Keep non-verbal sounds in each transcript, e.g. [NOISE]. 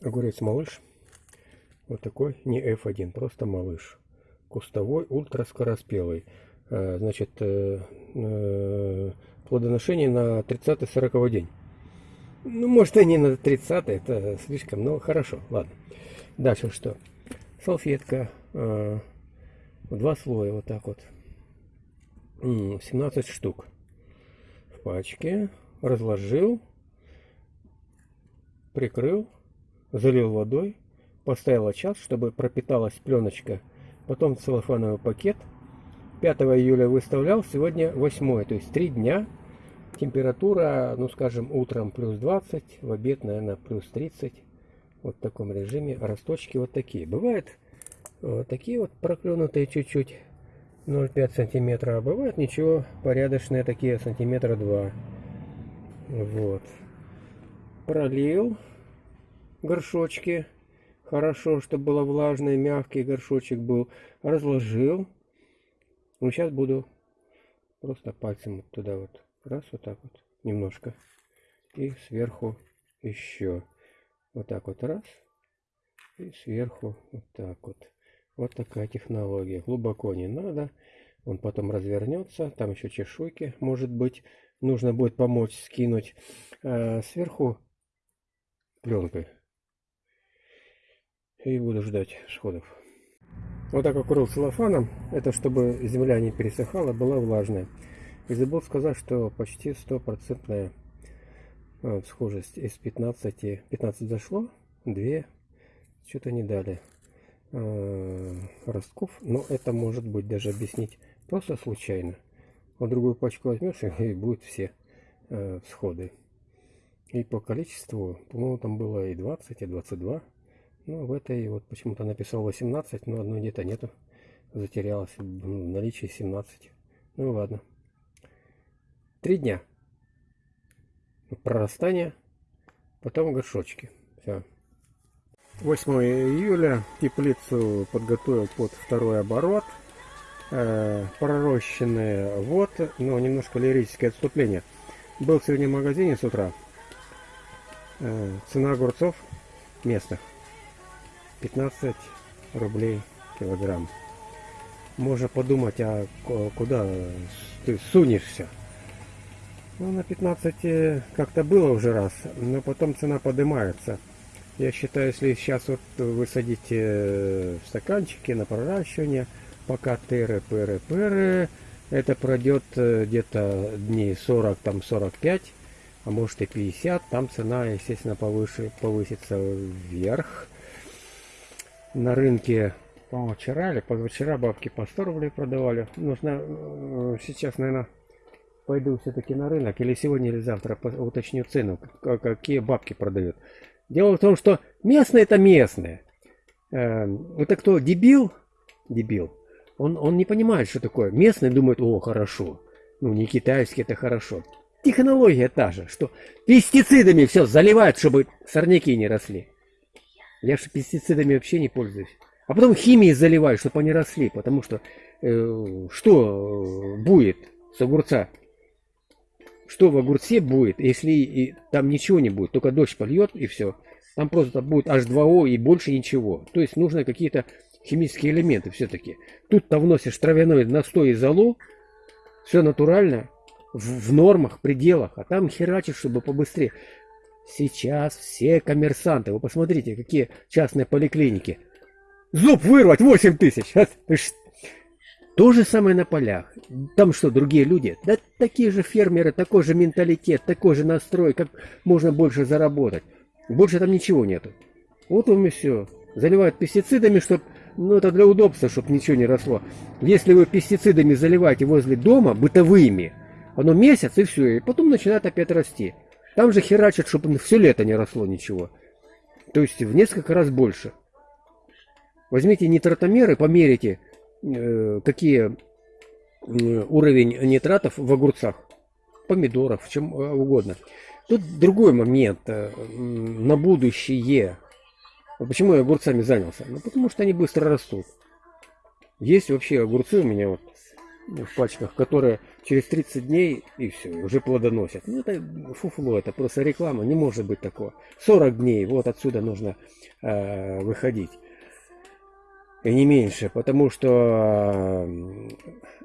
огурец малыш. Вот такой, не F1, просто малыш. Кустовой, ультраскороспелый. А, значит, э, э, плодоношение на 30-40 день. Ну, может, и не на 30 это слишком, но хорошо, ладно. Дальше что? Салфетка. Э, два слоя, вот так вот. 17 штук в пачке. Разложил, прикрыл, залил водой, поставил час, чтобы пропиталась пленочка. Потом целлофановый пакет. 5 июля выставлял, сегодня 8, то есть 3 дня. Температура, ну скажем, утром плюс 20, в обед, наверное, плюс 30. Вот в таком режиме росточки вот такие. Бывают вот такие вот проклюнутые чуть-чуть 0,5 сантиметра, а бывают ничего, порядочные такие сантиметра 2. Вот. Пролил горшочки. Хорошо, чтобы было влажный, мягкий горшочек был. Разложил. Ну, сейчас буду просто пальцем вот туда вот. Раз, вот так вот. Немножко. И сверху еще. Вот так вот раз. И сверху вот так вот. Вот такая технология. Глубоко не надо. Он потом развернется. Там еще чешуйки, может быть. Нужно будет помочь скинуть. А сверху пленкой и буду ждать всходов. Вот так укрыл целлофаном, это чтобы земля не пересыхала, была влажная. И забыл сказать, что почти стопроцентная а, схожесть из 15, 15 зашло, 2, что-то не дали э, ростков, но это может быть даже объяснить просто случайно. Вот другую пачку возьмешь и будет все э, всходы. И по количеству, по-моему, там было и 20, и 22. Ну, в этой вот почему-то написал 18, но одной где-то нету. Затерялось в наличии 17. Ну ладно. Три дня. Прорастание. Потом горшочки. Все. 8 июля теплицу подготовил под второй оборот. Э, пророщенные вот, но немножко лирическое отступление. Был сегодня в магазине с утра. Э, цена огурцов местных 15 рублей килограмм. Можно подумать, а куда ты сунешься? Ну, на 15 как-то было уже раз, но потом цена поднимается. Я считаю, если сейчас вот вы садите в стаканчики на проращивание, пока тыры, пыры, пыры, это пройдет э, где-то дней 40, там 45, а может и 50, там цена, естественно, повыше, повысится вверх на рынке, по-моему, вчера или позавчера бабки по 100 рублей продавали. Нужно э, сейчас, наверное, пойду все-таки на рынок или сегодня или завтра уточню цену, какие бабки продают. Дело в том, что местные это местные. Эм, это кто, дебил? Дебил. Он, он не понимает, что такое. Местные думают, о, хорошо. Ну, не китайский, это хорошо. Технология та же, что пестицидами все заливают, чтобы сорняки не росли. Я же пестицидами вообще не пользуюсь. А потом химией заливаю, чтобы они росли. Потому что э, что будет с огурца? Что в огурце будет, если и, там ничего не будет? Только дождь польет и все. Там просто будет H2O и больше ничего. То есть нужны какие-то химические элементы все-таки. Тут-то вносишь травяной настой и золу. Все натурально. В, в нормах, пределах. А там херачишь, чтобы побыстрее. Сейчас все коммерсанты, вы посмотрите, какие частные поликлиники. Зуб вырвать 8 тысяч. [LAUGHS] То же самое на полях. Там что, другие люди? Да такие же фермеры, такой же менталитет, такой же настрой, как можно больше заработать. Больше там ничего нету. Вот вам и все. Заливают пестицидами, чтобы... Ну, это для удобства, чтобы ничего не росло. Если вы пестицидами заливаете возле дома, бытовыми, оно месяц и все, и потом начинает опять расти. Там же херачат, чтобы все лето не росло ничего. То есть в несколько раз больше. Возьмите нитратомеры, померите, э, какие э, уровень нитратов в огурцах, помидорах, в чем э, угодно. Тут другой момент на будущее. Почему я огурцами занялся? Ну, потому что они быстро растут. Есть вообще огурцы у меня вот в пачках, которые через 30 дней и все, уже плодоносят. Ну, это фуфло, это просто реклама, не может быть такого. 40 дней, вот отсюда нужно э, выходить. И не меньше, потому что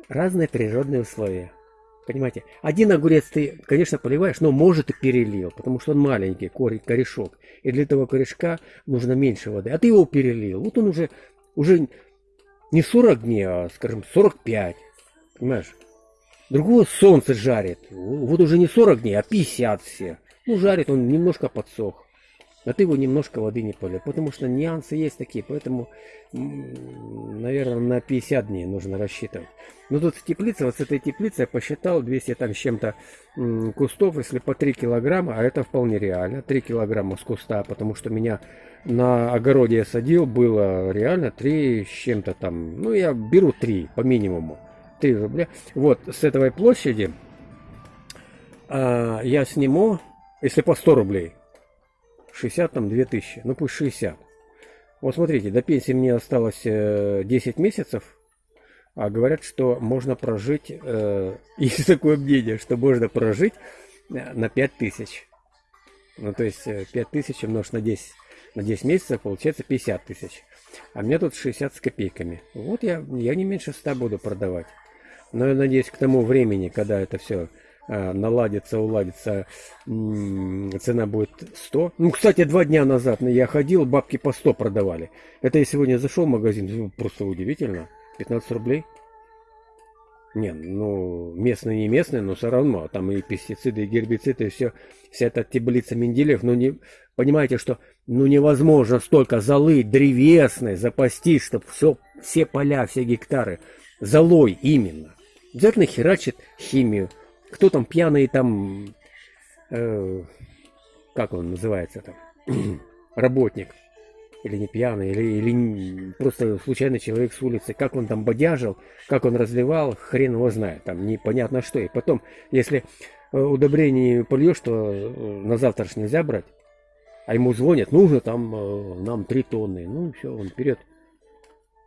разные природные условия. Понимаете, один огурец ты, конечно, поливаешь, но может и перелил, потому что он маленький, корень, корешок. И для этого корешка нужно меньше воды. А ты его перелил. Вот он уже, уже не 40 дней, а, скажем, 45. Понимаешь? Другого солнце жарит. Вот уже не 40 дней, а 50 все. Ну, жарит он, немножко подсох. А ты его немножко воды не полил. Потому что нюансы есть такие. Поэтому, наверное, на 50 дней нужно рассчитывать. Ну, тут в теплице, вот с этой теплицы я посчитал 200 там с чем-то кустов, если по 3 килограмма, а это вполне реально. 3 килограмма с куста, потому что меня на огороде я садил, было реально 3 с чем-то там. Ну, я беру 3 по минимуму. 3 рубля. Вот, с этой площади а, я сниму, если по 100 рублей, 60 там 2000, ну пусть 60. Вот смотрите, до пенсии мне осталось 10 э, месяцев, а говорят, что можно прожить, э, [LAUGHS] есть такое мнение, что можно прожить э, на 5000. Ну то есть 5000 умножить на 10, на 10 месяцев получается 50 тысяч. А мне тут 60 с копейками. Вот я, я не меньше 100 буду продавать. Но я надеюсь, к тому времени, когда это все а, наладится, уладится, цена будет 100. Ну, кстати, два дня назад я ходил, бабки по 100 продавали. Это я сегодня зашел в магазин, просто удивительно. 15 рублей. Не, ну, местные не местные, но все равно. Там и пестициды, и гербициды, и все. Вся эта таблица Менделеев. Ну, не, понимаете, что ну невозможно столько золы древесной запастись, чтобы все, все поля, все гектары. Золой именно. Обязательно херачит химию. Кто там пьяный там, э, как он называется там, [CLEARS THROAT] работник, или не пьяный, или, или просто случайный человек с улицы, как он там бодяжил, как он разливал, хрен его знает, там непонятно что. И потом, если э, удобрение польешь, то э, на завтра нельзя брать, а ему звонят, нужно там э, нам 3 тонны, ну все, он вперед.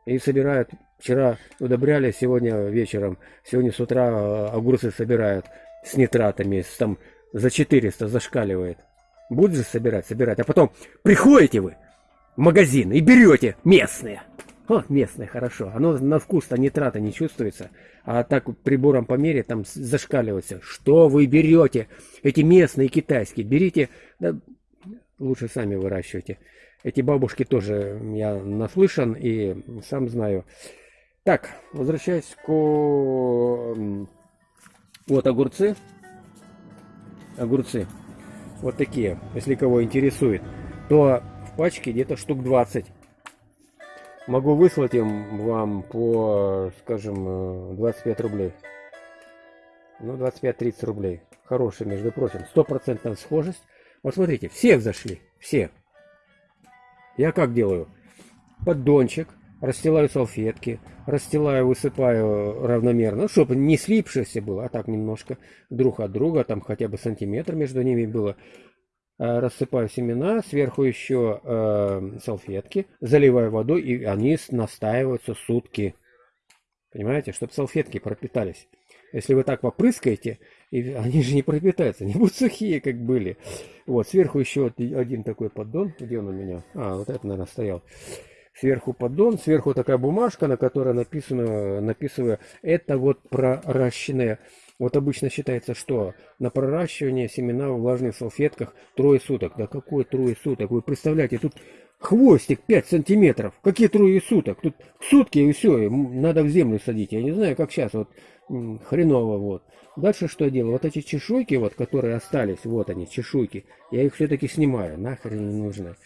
И собирают Вчера удобряли, сегодня вечером, сегодня с утра э, огурцы собирают с нитратами, с, там за 400 зашкаливает. Будешь собирать, собирать, а потом приходите вы в магазин и берете местные. О, местные, хорошо. Оно на вкус-то нитрата не чувствуется. А так прибором по мере там зашкаливается. Что вы берете? Эти местные китайские. Берите, да, лучше сами выращивайте. Эти бабушки тоже я наслышан и сам знаю. Так, возвращаясь к... Вот огурцы. Огурцы. Вот такие, если кого интересует. То в пачке где-то штук 20. Могу выслать им вам по, скажем, 25 рублей. Ну, 25-30 рублей. Хороший, между прочим. Стопроцентная схожесть. Вот смотрите, все зашли. Все. Я как делаю? Поддончик расстилаю салфетки, расстилаю, высыпаю равномерно, ну, чтобы не слипшееся было, а так немножко друг от друга, там хотя бы сантиметр между ними было. Э, рассыпаю семена, сверху еще э, салфетки, заливаю водой, и они настаиваются сутки. Понимаете, чтобы салфетки пропитались. Если вы так попрыскаете, и они же не пропитаются, не будут сухие, как были. Вот, сверху еще один такой поддон. Где он у меня? А, вот это, наверное, стоял сверху поддон, сверху такая бумажка, на которой написано, написываю, это вот проращенные. Вот обычно считается, что на проращивание семена в влажных салфетках трое суток. Да какое трое суток? Вы представляете, тут хвостик 5 сантиметров. Какие трое суток? Тут сутки и все, надо в землю садить. Я не знаю, как сейчас, вот хреново вот. Дальше что я делаю? Вот эти чешуйки, вот, которые остались, вот они, чешуйки, я их все-таки снимаю, нахрен не нужны.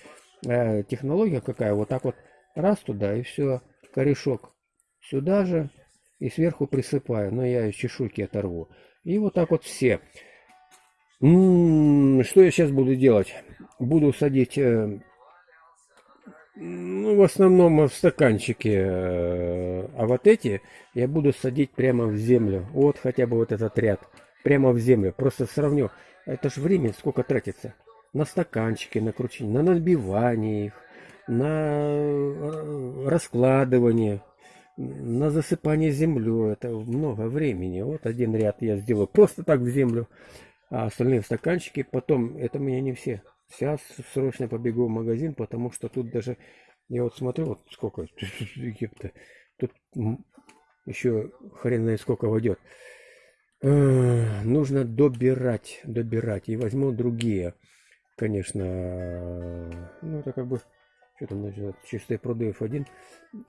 Э, технология какая, вот так вот Раз туда и все, корешок сюда же и сверху присыпаю. Но я чешуйки оторву. И вот так вот все. М -м -м, что я сейчас буду делать? Буду садить, э, ну, в основном в стаканчике. Э, а вот эти я буду садить прямо в землю. Вот хотя бы вот этот ряд. Прямо в землю. Просто сравню. Это же время сколько тратится. На стаканчики, на кручение, на набивание их на э, раскладывание. на засыпание землей. Это много времени. Вот один ряд я сделаю просто так в землю, а остальные в стаканчике. Потом, это у меня не все. Сейчас срочно побегу в магазин, потому что тут даже, я вот смотрю, вот сколько, [LAUGHS] тут еще хрен знает сколько войдет. Нужно добирать, добирать. И возьму другие, конечно. Ну, это как бы, что там называется, чистые пруды F1.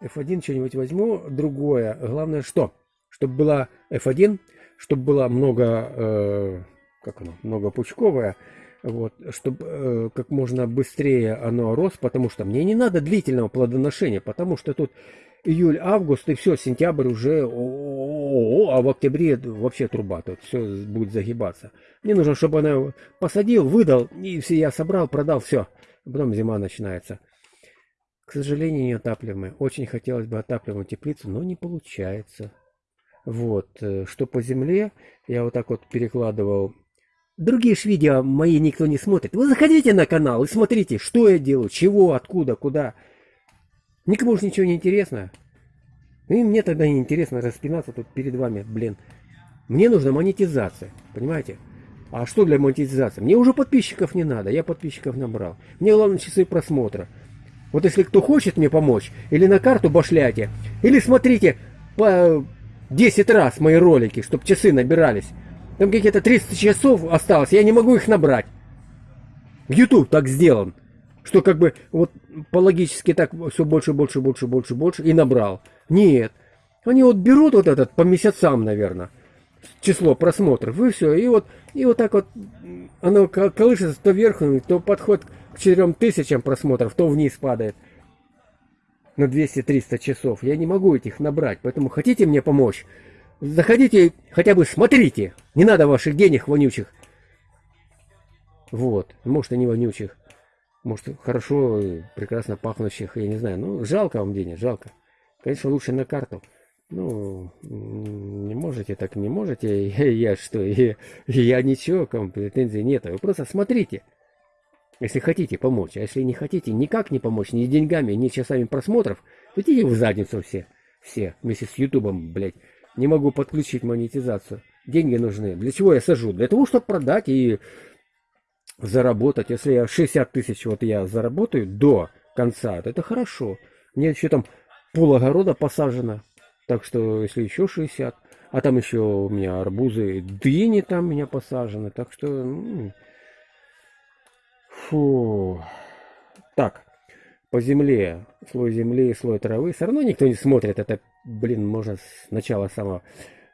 F1 что-нибудь возьму, другое. Главное, что? Чтобы была F1, чтобы было много, э, как оно, много пучковое. Вот, чтобы э, как можно быстрее оно рос, потому что мне не надо длительного плодоношения, потому что тут июль, август и все, сентябрь уже, а в октябре вообще труба, тут все будет загибаться. Мне нужно, чтобы она посадил, выдал, и все я собрал, продал, все. Потом зима начинается. К сожалению, не отапливаемая. Очень хотелось бы отапливаемую теплицу, но не получается. Вот, э, что по земле, я вот так вот перекладывал. Другие ж видео мои никто не смотрит. Вы заходите на канал и смотрите, что я делаю, чего, откуда, куда. Никому же ничего не интересно. И мне тогда не интересно распинаться тут перед вами, блин. Мне нужна монетизация, понимаете? А что для монетизации? Мне уже подписчиков не надо, я подписчиков набрал. Мне главное часы просмотра. Вот если кто хочет мне помочь, или на карту башляйте, или смотрите по 10 раз мои ролики, чтобы часы набирались. Там какие-то 300 часов осталось, я не могу их набрать. YouTube так сделан что как бы вот по логически так все больше, больше, больше, больше, больше и набрал. Нет. Они вот берут вот этот по месяцам, наверное, число просмотров, и все. И вот, и вот так вот оно колышется то вверх, то подходит к 4 тысячам просмотров, то вниз падает на 200-300 часов. Я не могу этих набрать, поэтому хотите мне помочь? Заходите, хотя бы смотрите. Не надо ваших денег вонючих. Вот, может и не вонючих. Может, хорошо, прекрасно пахнущих, я не знаю. Ну, жалко вам денег, жалко. Конечно, лучше на карту. Ну, не можете, так не можете. Я, [LAUGHS] я что, [LAUGHS] я, я ничего, к вам претензий нет. Вы просто смотрите, если хотите помочь. А если не хотите никак не помочь, ни деньгами, ни часами просмотров, идите в задницу все. Все, вместе с Ютубом, блядь. Не могу подключить монетизацию. Деньги нужны. Для чего я сажу? Для того, чтобы продать и заработать, если я 60 тысяч вот я заработаю до конца, то это хорошо. Мне еще там пол огорода посажено, так что если еще 60, а там еще у меня арбузы, дыни там у меня посажены, так что... Ну, фу. Так, по земле, слой земли, слой травы, все равно никто не смотрит, это, блин, можно с начала самого.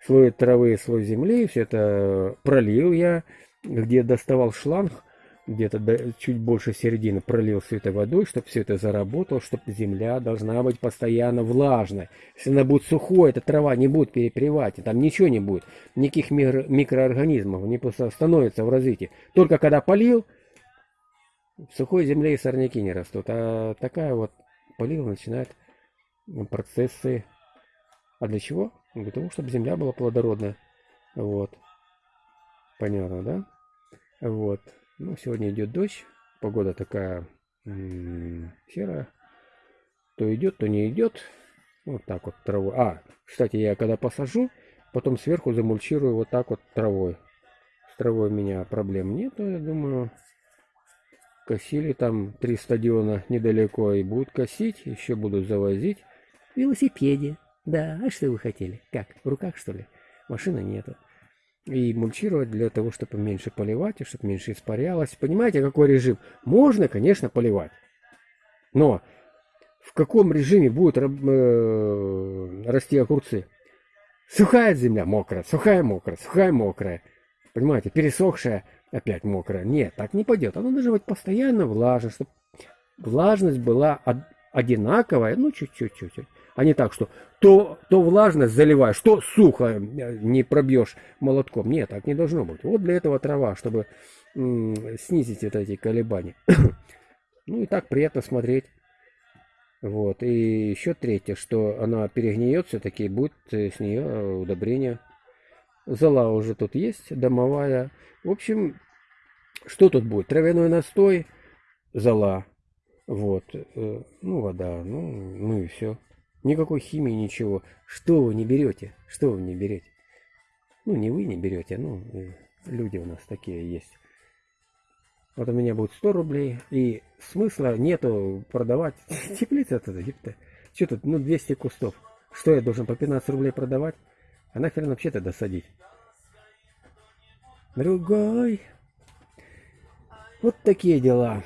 Слой травы, слой земли, все это пролил я, где доставал шланг, где-то чуть больше середины пролил все это водой, чтобы все это заработало, чтобы земля должна быть постоянно влажной. Если она будет сухой, эта трава не будет перепревать, там ничего не будет, никаких микро микроорганизмов, они просто остановятся в развитии. Только когда полил, в сухой земле и сорняки не растут, а такая вот полил начинает процессы. А для чего? Для того, чтобы земля была плодородная. Вот. Понятно, да? Вот. Ну, сегодня идет дождь. Погода такая серая. То идет, то не идет. Вот так вот травой. А, кстати, я когда посажу, потом сверху замульчирую вот так вот травой. С травой у меня проблем нет, я думаю. Косили там три стадиона недалеко и будут косить, еще будут завозить. Велосипеде. Да, а что вы хотели? Как, в руках что ли? Машины нету и мульчировать для того, чтобы меньше поливать, и чтобы меньше испарялось. Понимаете, какой режим? Можно, конечно, поливать. Но в каком режиме будут э, расти огурцы? Сухая земля мокрая, сухая мокрая, сухая мокрая. Понимаете, пересохшая опять мокрая. Нет, так не пойдет. Оно должно быть постоянно влажно, чтобы влажность была одинаковая, ну чуть-чуть, чуть-чуть а не так, что то, то влажность заливаешь, то сухо э, не пробьешь молотком. Нет, так не должно быть. Вот для этого трава, чтобы снизить вот эти колебания. [COUGHS] ну и так приятно смотреть. Вот. И еще третье, что она перегниет все-таки, будет э, с нее э, удобрение. Зола уже тут есть, домовая. В общем, что тут будет? Травяной настой, зола. Вот. Ну, вода. Ну, ну и все. Никакой химии, ничего. Что вы не берете? Что вы не берете? Ну, не вы не берете, ну, э, люди у нас такие есть. Вот у меня будет 100 рублей, и смысла нету продавать. [LAUGHS] Теплица это. Что тут, ну, 200 кустов. Что я должен по 15 рублей продавать? А нахрен вообще тогда садить? Другой. Вот такие дела.